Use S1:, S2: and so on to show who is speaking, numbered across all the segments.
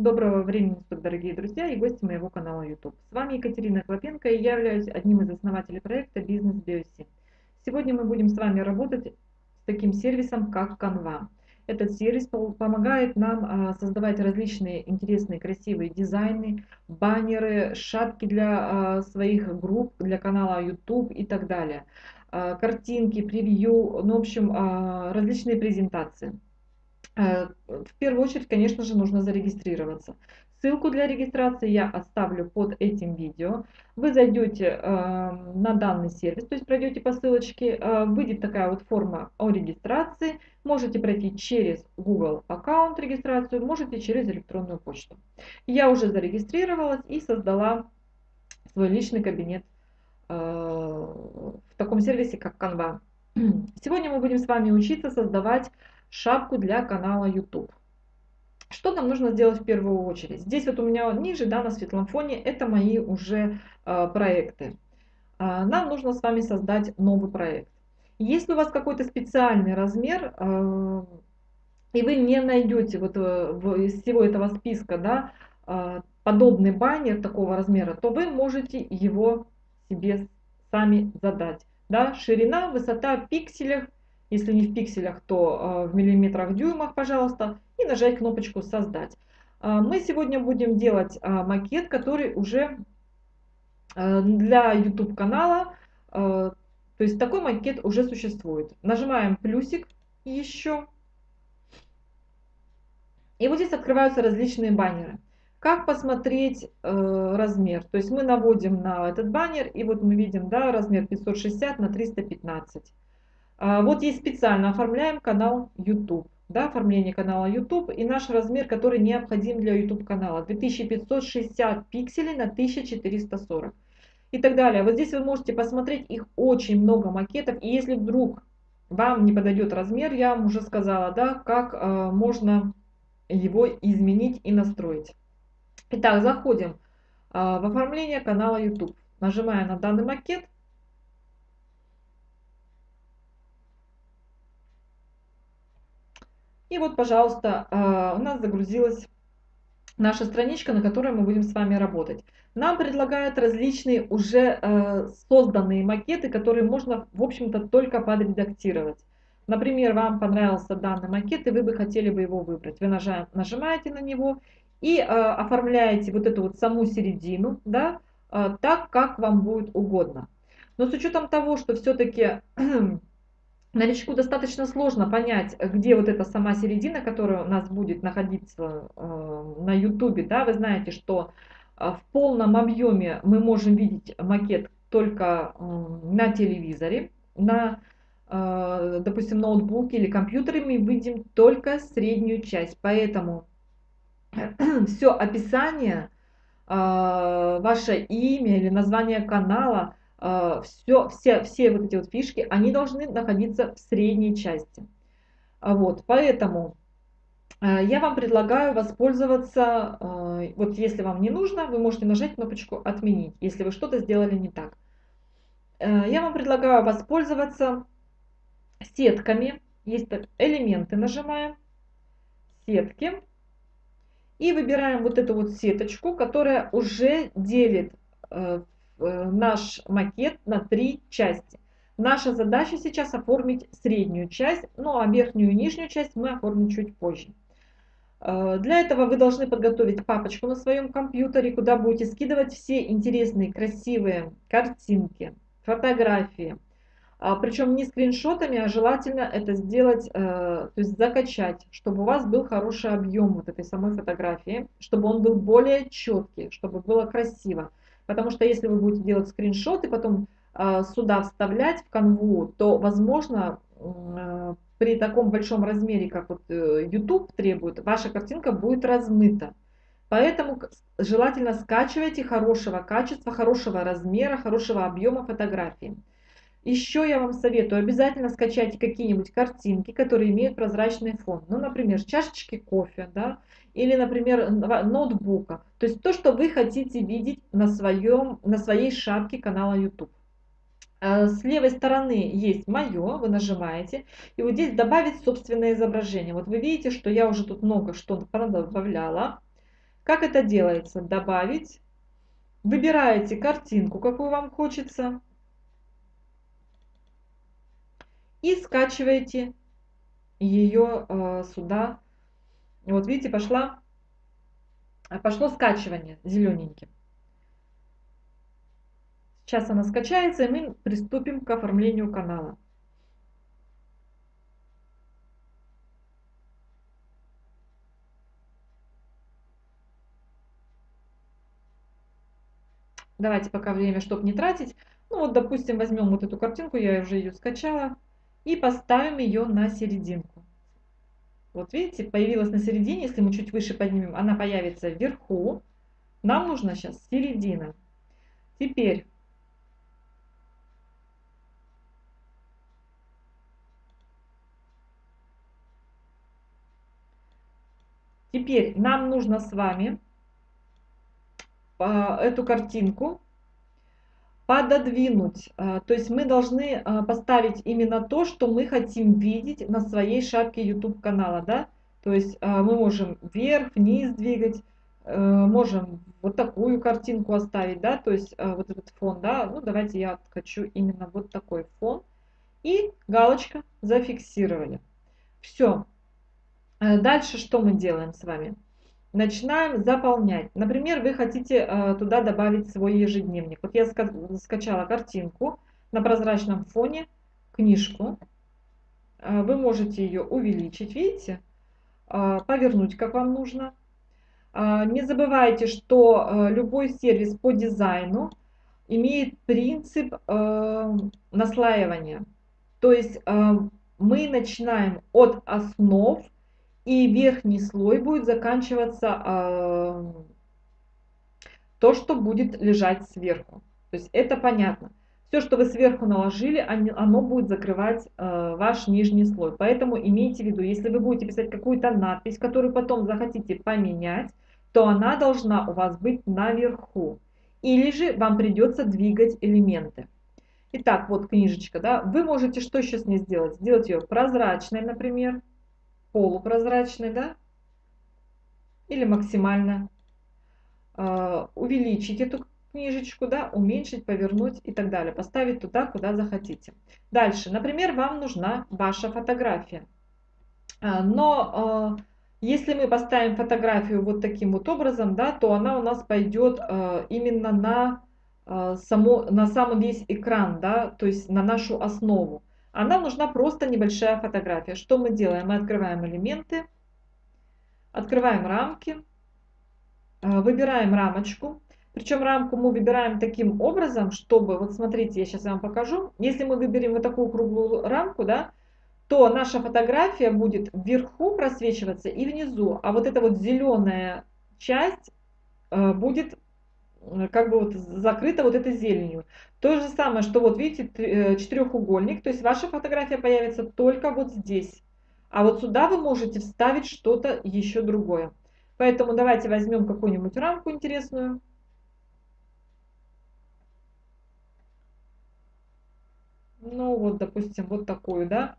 S1: Доброго времени суток, дорогие друзья и гости моего канала YouTube. С вами Екатерина Клопенко и я являюсь одним из основателей проекта Бизнес Биоси. Сегодня мы будем с вами работать с таким сервисом, как Canva. Этот сервис помогает нам а, создавать различные интересные, красивые дизайны, баннеры, шапки для а, своих групп, для канала YouTube и так далее. А, картинки, превью, ну, в общем, различные презентации. Э, в первую очередь, конечно же, нужно зарегистрироваться. Ссылку для регистрации я оставлю под этим видео. Вы зайдете э, на данный сервис, то есть пройдете по ссылочке, э, выйдет такая вот форма о регистрации. Можете пройти через Google аккаунт регистрацию, можете через электронную почту. Я уже зарегистрировалась и создала свой личный кабинет э, в таком сервисе, как Canva. Сегодня мы будем с вами учиться создавать шапку для канала YouTube. Что нам нужно сделать в первую очередь? Здесь вот у меня ниже, да, на светлом фоне, это мои уже э, проекты. Э, нам нужно с вами создать новый проект. Если у вас какой-то специальный размер, э, и вы не найдете вот э, в, из всего этого списка, да, э, подобный баннер такого размера, то вы можете его себе сами задать. Да, ширина, высота в пикселях если не в пикселях, то э, в миллиметрах, дюймах, пожалуйста, и нажать кнопочку «Создать». Э, мы сегодня будем делать э, макет, который уже для YouTube канала, то есть такой макет уже существует. Нажимаем плюсик еще. И вот здесь открываются различные баннеры. Как посмотреть э, размер? То есть мы наводим на этот баннер, и вот мы видим да, размер 560 на 315. А, вот есть специально оформляем канал YouTube. Да, оформление канала YouTube и наш размер, который необходим для YouTube канала. 2560 пикселей на 1440 и так далее. Вот здесь вы можете посмотреть, их очень много макетов. И если вдруг вам не подойдет размер, я вам уже сказала, да, как э, можно его изменить и настроить. Итак, заходим э, в оформление канала YouTube. Нажимая на данный макет, И вот, пожалуйста, а, у нас загрузилась наша страничка, на которой мы будем с вами работать. Нам предлагают различные уже э, созданные макеты, которые можно, в общем-то, только подредактировать. Например, вам понравился данный макет, и вы бы хотели бы его выбрать. Вы нажимаете на него и э, оформляете вот эту вот саму середину, да, э, так, как вам будет угодно. Но с учетом того, что все-таки Новичку достаточно сложно понять, где вот эта сама середина, которая у нас будет находиться э, на YouTube. Да? Вы знаете, что э, в полном объеме мы можем видеть макет только на телевизоре, на, э, допустим, ноутбуке или компьютере мы видим только среднюю часть. Поэтому все описание, ваше имя или название канала – все, все, все вот эти вот фишки, они должны находиться в средней части. А вот, поэтому э, я вам предлагаю воспользоваться, э, вот если вам не нужно, вы можете нажать кнопочку «Отменить», если вы что-то сделали не так. Э, я вам предлагаю воспользоваться сетками. Есть элементы, нажимаем, сетки. И выбираем вот эту вот сеточку, которая уже делит Э, наш макет на три части. Наша задача сейчас оформить среднюю часть, ну а верхнюю и нижнюю часть мы оформим чуть позже. Э, для этого вы должны подготовить папочку на своем компьютере, куда будете скидывать все интересные, красивые картинки, фотографии. А, Причем не скриншотами, а желательно это сделать, э, то есть закачать, чтобы у вас был хороший объем вот этой самой фотографии, чтобы он был более четкий, чтобы было красиво. Потому что если вы будете делать скриншоты, потом э, сюда вставлять в канву, то, возможно, э, при таком большом размере, как вот э, YouTube требует, ваша картинка будет размыта. Поэтому желательно скачивайте хорошего качества, хорошего размера, хорошего объема фотографии. Еще я вам советую, обязательно скачайте какие-нибудь картинки, которые имеют прозрачный фон. Ну, например, чашечки кофе, да, или, например, ноутбука. То есть то, что вы хотите видеть на, своем, на своей шапке канала YouTube. Э, с левой стороны есть мое, вы нажимаете, и вот здесь добавить собственное изображение. Вот вы видите, что я уже тут много что добавляла. Как это делается? Добавить. Выбираете картинку, какую вам хочется. И скачиваете ее э, сюда. Вот видите, пошла, пошло скачивание зелененьким. Сейчас она скачается, и мы приступим к оформлению канала. Давайте пока время, чтобы не тратить. Ну вот, допустим, возьмем вот эту картинку, я уже ее скачала, и поставим ее на серединку. Вот видите, появилась на середине, если мы чуть выше поднимем, она появится вверху. Нам нужна сейчас середина. Теперь Теперь нам нужно с вами а, эту картинку пододвинуть. А, то есть мы должны а, поставить именно то, что мы хотим видеть на своей шапке YouTube канала. Да? То есть мы можем вверх, вниз двигать, можем вот такую картинку оставить, да, то есть вот этот фон, да, ну давайте я хочу именно вот такой фон. И галочка зафиксировали. Все. Дальше что мы делаем с вами? Начинаем заполнять. Например, вы хотите э, туда добавить свой ежедневник. Вот я скачала картинку на прозрачном фоне, книжку. Э, вы можете ее увеличить, видите, э, повернуть, как вам нужно. Не забывайте, что любой сервис по дизайну имеет принцип наслаивания. То есть мы начинаем от основ, и верхний слой будет заканчиваться э, то, что будет лежать сверху. То есть это понятно. Все, что вы сверху наложили, оно будет закрывать э, ваш нижний слой. Поэтому имейте в виду, если вы будете писать какую-то надпись, которую потом захотите поменять, то она должна у вас быть наверху. Или же вам придется двигать элементы. Итак, вот книжечка, да, вы можете что еще с ней сделать? Сделать ее прозрачной, например полупрозрачный, да, или максимально э, увеличить эту книжечку, да, уменьшить, повернуть и так далее, поставить туда, куда захотите. Дальше, например, вам нужна ваша фотография, а, но э, если мы поставим фотографию вот таким вот образом, да, то она у нас пойдет именно на, само, на сам весь экран, да, то есть на нашу основу а нам нужна просто небольшая фотография. Что мы делаем? Мы открываем элементы, открываем рамки, э, выбираем рамочку. Причем рамку мы выбираем таким образом, чтобы, вот смотрите, я сейчас вам покажу. Если мы выберем вот такую круглую рамку, да, то наша фотография будет вверху просвечиваться и внизу. А вот эта вот зеленая часть э, будет как бы вот закрыта вот этой зеленью. То же самое, что вот видите э, четырехугольник, то есть ваша фотография появится только вот здесь. А вот сюда вы можете вставить что-то еще другое. Поэтому давайте возьмем какую-нибудь рамку интересную. Ну вот, допустим, вот такую, да.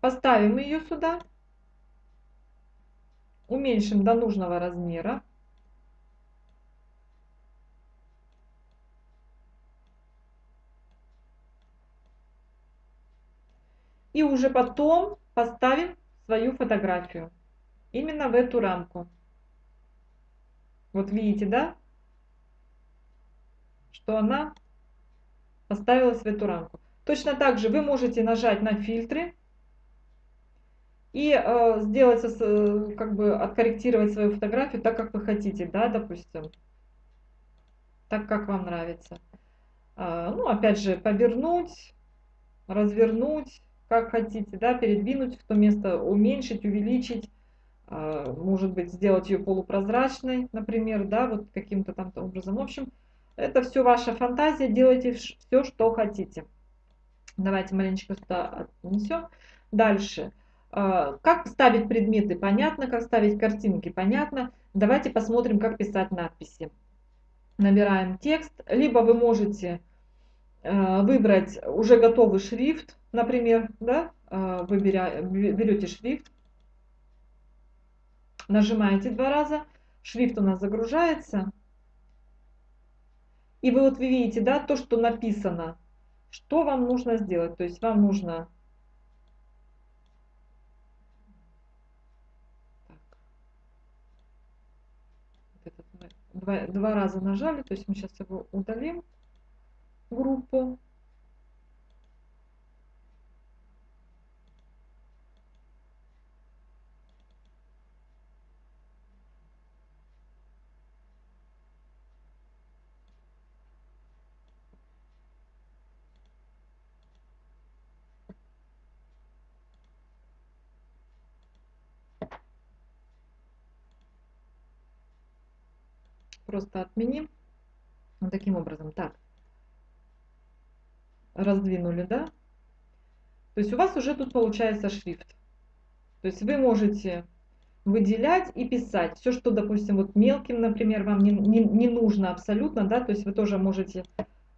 S1: Поставим ее сюда. Уменьшим до нужного размера. Уже потом поставим свою фотографию. Именно в эту рамку. Вот видите, да? Что она поставилась в эту рамку. Точно так же вы можете нажать на фильтры и э, сделать, э, как бы откорректировать свою фотографию так, как вы хотите, да, допустим, так, как вам нравится. Э, ну, опять же, повернуть, развернуть, как хотите, да, передвинуть в то место, уменьшить, увеличить, а, может быть, сделать ее полупрозрачной, например, да, вот каким-то там образом. В общем, это все ваша фантазия, делайте все, что хотите. Давайте маленечко сюда отнесем. Дальше. А, как ставить предметы, понятно, как ставить картинки, понятно. Давайте посмотрим, как писать надписи. Набираем текст, либо вы можете Э, выбрать уже готовый шрифт, например, да, э, вы берете шрифт, нажимаете два раза, шрифт у нас загружается. И вы вот вы видите, да, то, что написано. Что вам нужно сделать? То есть вам нужно два, два раза нажали, то есть мы сейчас его удалим, группу. Просто отменим. Вот таким образом. Так. Раздвинули, да? То есть у вас уже тут получается шрифт. То есть вы можете выделять и писать. Все, что, допустим, вот мелким, например, вам не, не, не нужно абсолютно, да, то есть вы тоже можете,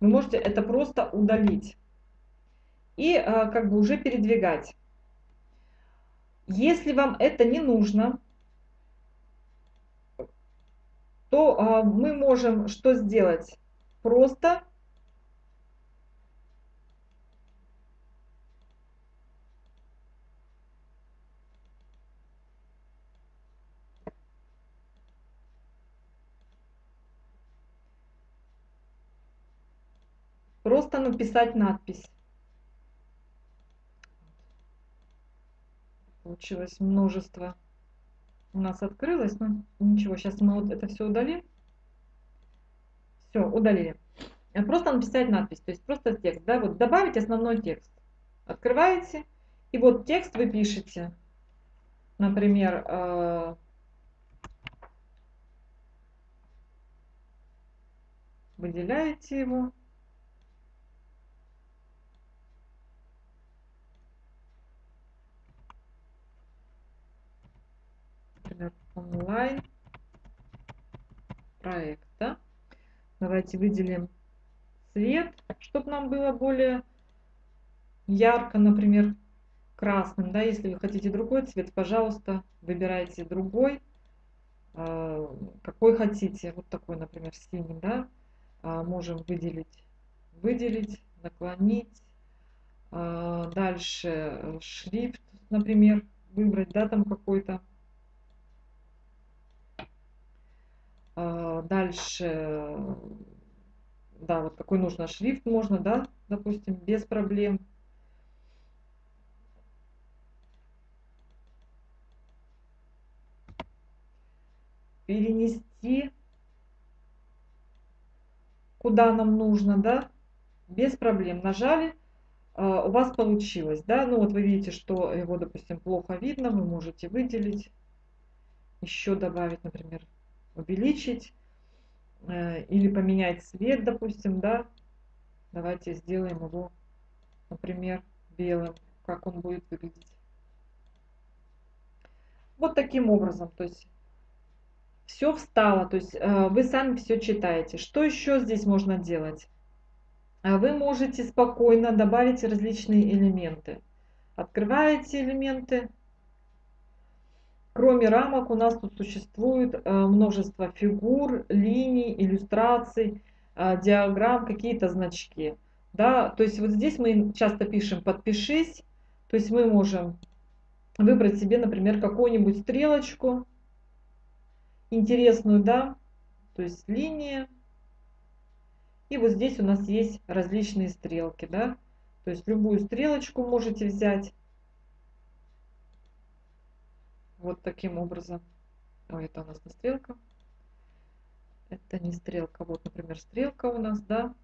S1: вы можете это просто удалить. И а, как бы уже передвигать. Если вам это не нужно, то а, мы можем что сделать? Просто просто написать надпись. Получилось множество у нас открылось, но ничего, сейчас мы вот это все удалим. Все, удалили. Э, просто написать надпись, то есть просто текст, да, вот добавить основной текст. Открываете, и вот текст вы пишете, например, э, выделяете его. например, онлайн проекта. Давайте выделим цвет, чтобы нам было более ярко, например, красным. Да? Если вы хотите другой цвет, пожалуйста, выбирайте другой, а, какой хотите. Вот такой, например, синий. Да? А, можем выделить, выделить, наклонить. А, дальше шрифт, например, выбрать, да, там какой-то. А, дальше, да, вот какой нужно шрифт можно, да, допустим, без проблем. Перенести куда нам нужно, да, без проблем. Нажали, а, у вас получилось, да, ну вот вы видите, что его, допустим, плохо видно, вы можете выделить, еще добавить, например, увеличить э, или поменять цвет, допустим, да. Давайте сделаем его, например, белым, как он будет выглядеть. Вот таким образом, то есть все встало, то есть э, вы сами все читаете. Что еще здесь можно делать? Э, вы можете спокойно добавить различные элементы. Открываете элементы, Кроме рамок у нас тут существует э, множество фигур, линий, иллюстраций, э, диаграмм, какие-то значки. Да? То есть вот здесь мы часто пишем «подпишись», то есть мы можем выбрать себе, например, какую-нибудь стрелочку интересную, да, то есть линия. И вот здесь у нас есть различные стрелки, да, то есть любую стрелочку можете взять вот таким образом. Ой, это у нас не стрелка. Это не стрелка. Вот, например, стрелка у нас, да.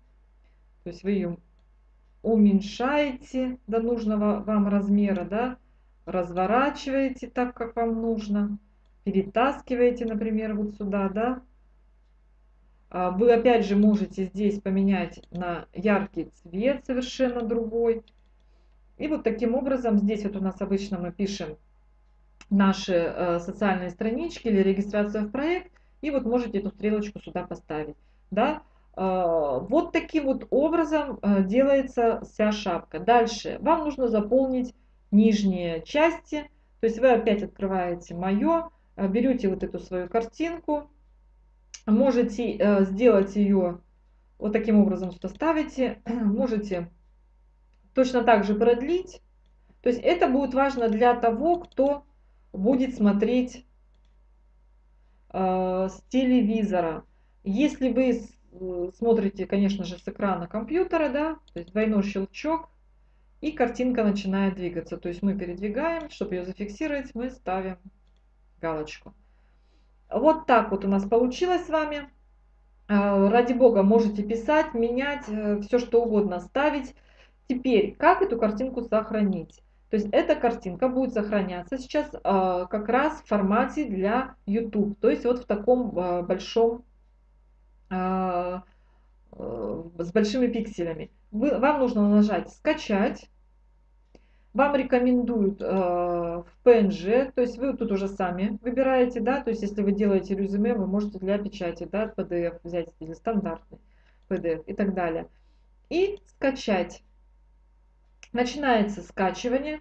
S1: То есть вы ее уменьшаете до нужного вам размера, да. Разворачиваете так, как вам нужно. Перетаскиваете, например, вот сюда, да. А вы опять же можете здесь поменять на яркий цвет совершенно другой. И вот таким образом здесь вот у нас обычно мы пишем наши э, социальные странички или регистрация в проект, и вот можете эту стрелочку сюда поставить. Да? Э, вот таким вот образом э, делается вся шапка. Дальше вам нужно заполнить нижние части, то есть вы опять открываете «Мое», берете вот эту свою картинку, можете сделать ее вот таким образом, что ставите, можете точно так же продлить. То есть это будет важно для того, кто будет смотреть э, с телевизора. Если вы э, смотрите, конечно же, с экрана компьютера, да, то есть двойной щелчок, и картинка начинает двигаться. То есть мы передвигаем, чтобы ее зафиксировать, мы ставим галочку. Вот так вот у нас получилось с вами. Э, ради бога, можете писать, менять, э, все что угодно ставить. Теперь, как эту картинку сохранить? То есть эта картинка будет сохраняться сейчас э, как раз в формате для YouTube, то есть вот в таком э, большом, э, э, с большими пикселями. Вы, вам нужно нажать «Скачать». Вам рекомендуют э, в PNG, то есть вы тут уже сами выбираете, да, то есть если вы делаете резюме, вы можете для печати, да, PDF взять или стандартный PDF и так далее. И скачать. Начинается скачивание.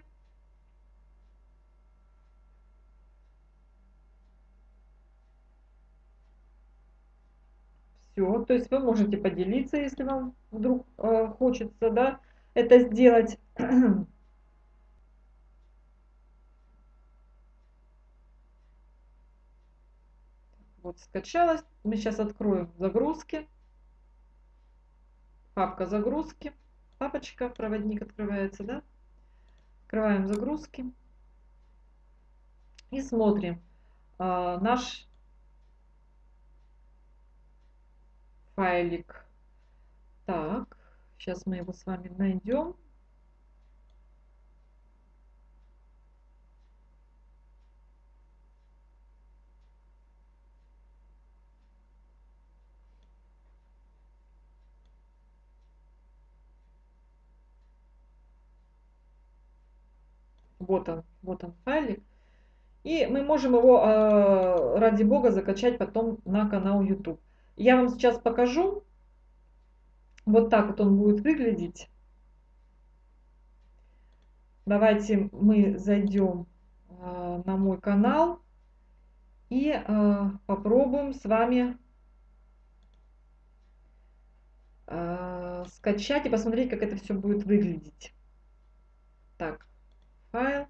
S1: Все, то есть вы можете поделиться, если вам вдруг э, хочется, да, это сделать. Вот скачалось. Мы сейчас откроем загрузки. Папка загрузки. Папочка, проводник открывается, да? Открываем загрузки. И смотрим а, наш файлик. Так, сейчас мы его с вами найдем. Вот он, вот он файлик. И мы можем его, э, ради бога, закачать потом на канал YouTube. Я вам сейчас покажу. Вот так вот он будет выглядеть. Давайте мы зайдем э, на мой канал и э, попробуем с вами скачать и посмотреть, как это все будет выглядеть. Так, файл,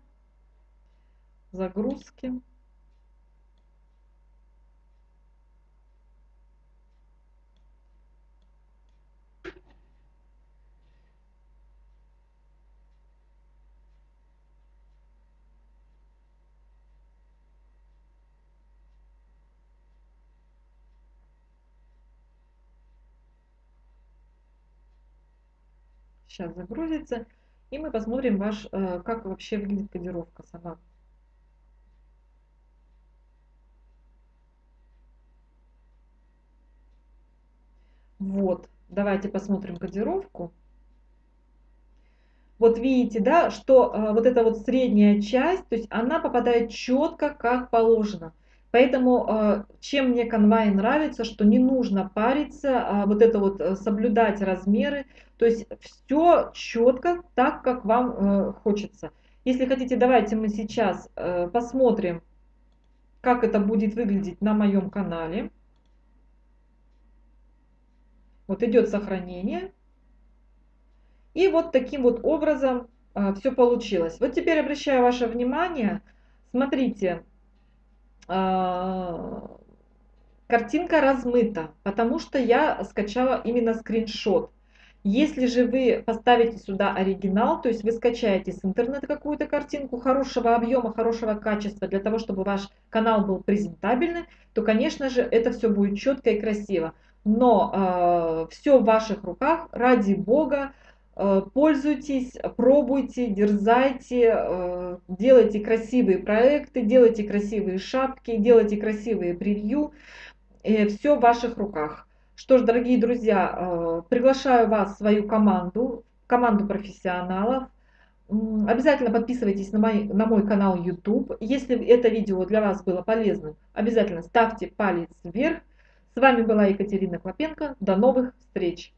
S1: загрузки. Сейчас загрузится. И мы посмотрим, ваш, э, как вообще выглядит кодировка сама. Вот, давайте посмотрим кодировку. Вот видите, да, что э, вот эта вот средняя часть, то есть она попадает четко, как положено. Поэтому э, чем мне конвай нравится, что не нужно париться, а вот это вот э, соблюдать размеры, то есть все четко так, как вам э, хочется. Если хотите, давайте мы сейчас посмотрим, как это будет выглядеть на моем канале. Вот идет сохранение. И вот таким вот образом все получилось. Вот теперь обращаю ваше внимание, смотрите, картинка размыта, потому что я скачала именно скриншот. Если же вы поставите сюда оригинал, то есть вы скачаете с интернета какую-то картинку хорошего объема, хорошего качества, для того, чтобы ваш канал был презентабельный, то, конечно же, это все будет четко и красиво. Но э, а, все в ваших руках, ради бога, пользуйтесь, пробуйте, дерзайте, э, делайте красивые проекты, делайте красивые шапки, делайте красивые превью. Все в ваших руках. Что ж, дорогие друзья, э, приглашаю вас в свою команду, команду профессионалов. Обязательно подписывайтесь на мой, на мой канал YouTube. Если это видео для вас было полезным, обязательно ставьте палец вверх. С вами была Екатерина Клопенко. До новых встреч!